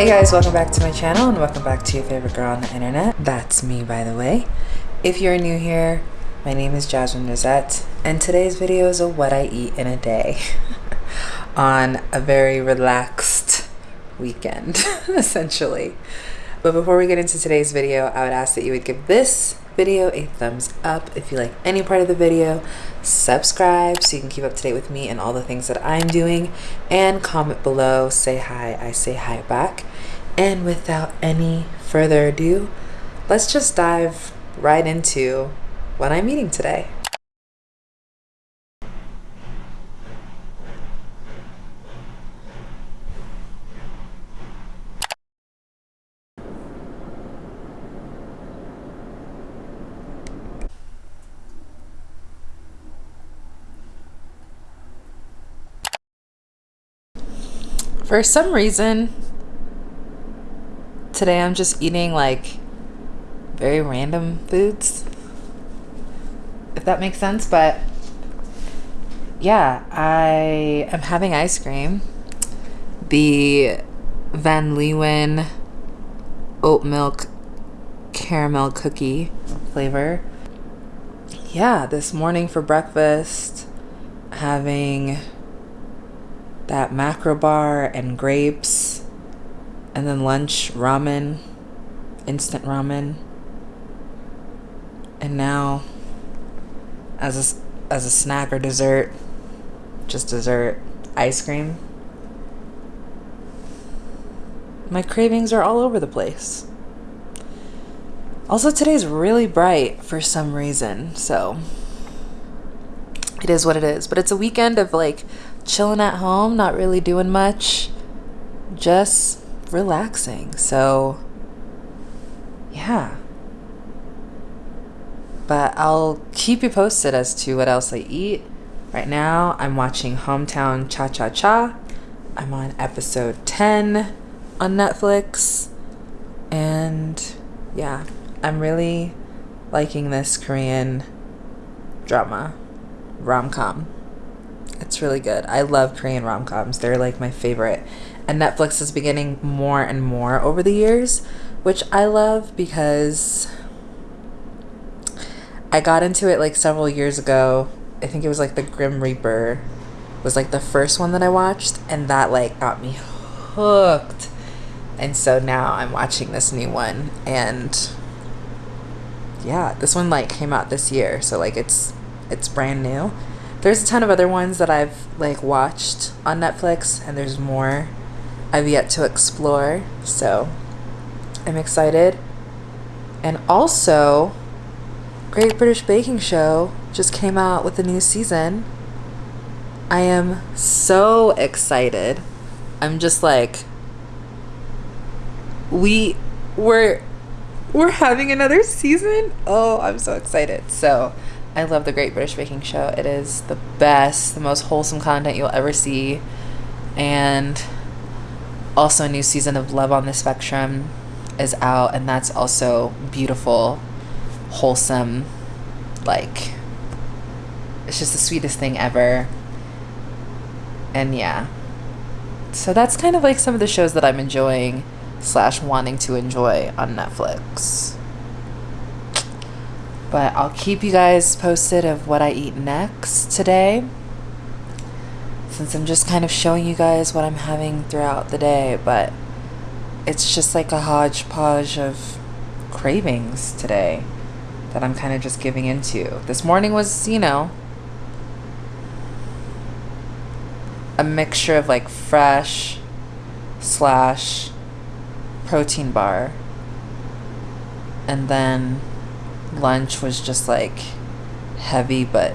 Hey guys, welcome back to my channel and welcome back to your favorite girl on the internet. That's me, by the way. If you're new here, my name is Jasmine Rosette, and today's video is a what I eat in a day on a very relaxed weekend, essentially. But before we get into today's video, I would ask that you would give this video a thumbs up if you like any part of the video, subscribe so you can keep up to date with me and all the things that I'm doing, and comment below, say hi, I say hi back. And without any further ado, let's just dive right into what I'm eating today. For some reason, today I'm just eating like very random foods. If that makes sense, but yeah, I am having ice cream. The Van Leeuwen oat milk caramel cookie flavor. Yeah, this morning for breakfast, having that macro bar and grapes, and then lunch ramen, instant ramen, and now as a, as a snack or dessert, just dessert, ice cream. My cravings are all over the place. Also, today's really bright for some reason, so it is what it is. But it's a weekend of like chilling at home, not really doing much, just relaxing. So, yeah. But I'll keep you posted as to what else I eat. Right now, I'm watching Hometown Cha Cha Cha. I'm on episode 10 on Netflix. And yeah, I'm really liking this Korean drama, rom com. Really good. I love Korean rom coms. They're like my favorite. And Netflix is beginning more and more over the years, which I love because I got into it like several years ago. I think it was like The Grim Reaper was like the first one that I watched, and that like got me hooked. And so now I'm watching this new one, and yeah, this one like came out this year, so like it's it's brand new there's a ton of other ones that I've like watched on Netflix, and there's more I've yet to explore. So I'm excited. And also, Great British Baking Show just came out with a new season. I am so excited. I'm just like we we're we're having another season. Oh, I'm so excited. So, I love the Great British Baking Show. It is the best, the most wholesome content you'll ever see. And also, a new season of Love on the Spectrum is out, and that's also beautiful, wholesome, like, it's just the sweetest thing ever. And yeah. So that's kind of like some of the shows that I'm enjoying slash wanting to enjoy on Netflix. But I'll keep you guys posted of what I eat next today. Since I'm just kind of showing you guys what I'm having throughout the day, but it's just like a hodgepodge of cravings today that I'm kind of just giving into. This morning was, you know, a mixture of like fresh slash protein bar and then lunch was just like heavy but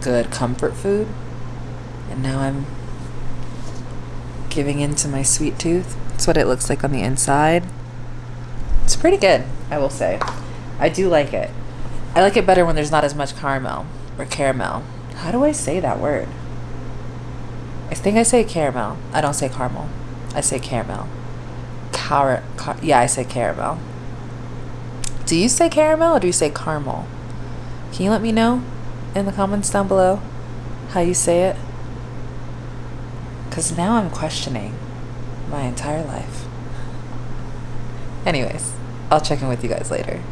good comfort food. And now I'm giving into my sweet tooth. That's what it looks like on the inside. It's pretty good, I will say. I do like it. I like it better when there's not as much caramel or caramel. How do I say that word? I think I say caramel. I don't say caramel. I say caramel. Car, car yeah, I say caramel. Do you say caramel or do you say caramel? Can you let me know in the comments down below how you say it? Because now I'm questioning my entire life. Anyways, I'll check in with you guys later.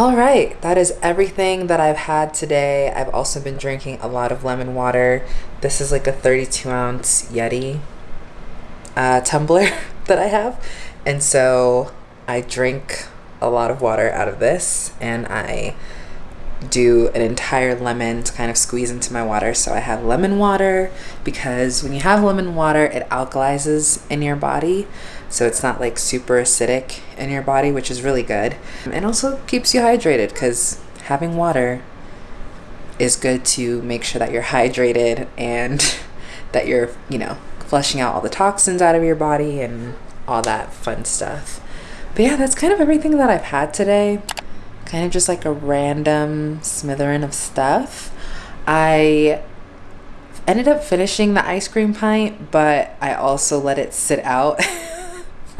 All right, that is everything that I've had today. I've also been drinking a lot of lemon water. This is like a 32 ounce Yeti uh, tumbler that I have. And so I drink a lot of water out of this and I do an entire lemon to kind of squeeze into my water. So I have lemon water because when you have lemon water, it alkalizes in your body so it's not like super acidic in your body, which is really good. And also keeps you hydrated because having water is good to make sure that you're hydrated and that you're, you know, flushing out all the toxins out of your body and all that fun stuff. But yeah, that's kind of everything that I've had today. Kind of just like a random smattering of stuff. I ended up finishing the ice cream pint, but I also let it sit out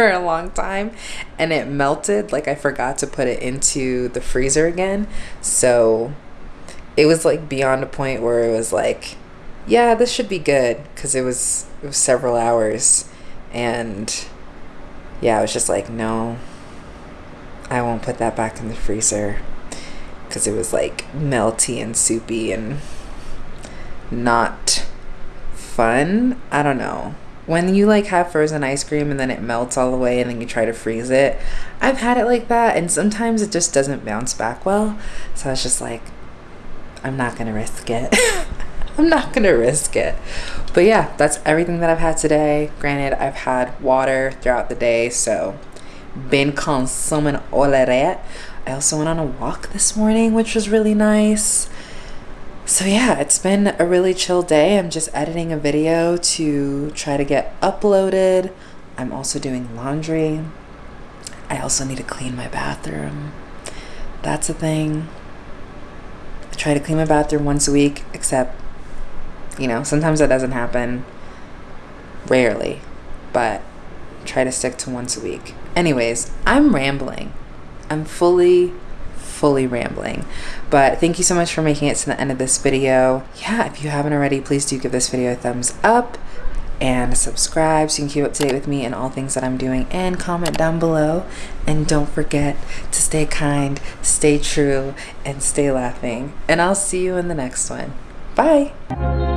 for a long time and it melted like I forgot to put it into the freezer again so it was like beyond a point where it was like yeah, this should be good because it was it was several hours, and yeah, I was just like, no, I won't put that back in the freezer because it was like melty and soupy and not fun. I don't know. When you like have frozen ice cream and then it melts all the way and then you try to freeze it, I've had it like that and sometimes it just doesn't bounce back well. So I was just like, I'm not gonna risk it. I'm not gonna risk it. But yeah, that's everything that I've had today. Granted, I've had water throughout the day, so been consuming all of that. I also went on a walk this morning, which was really nice. So yeah, it's been a really chill day. I'm just editing a video to try to get uploaded. I'm also doing laundry. I also need to clean my bathroom. That's a thing. I try to clean my bathroom once a week, except, you know, sometimes that doesn't happen. Rarely. But try to stick to once a week. Anyways, I'm rambling. I'm fully fully rambling. But thank you so much for making it to the end of this video. Yeah, if you haven't already, please do give this video a thumbs up and subscribe so you can keep up to date with me and all things that I'm doing and comment down below. And don't forget to stay kind, stay true, and stay laughing. And I'll see you in the next one. Bye.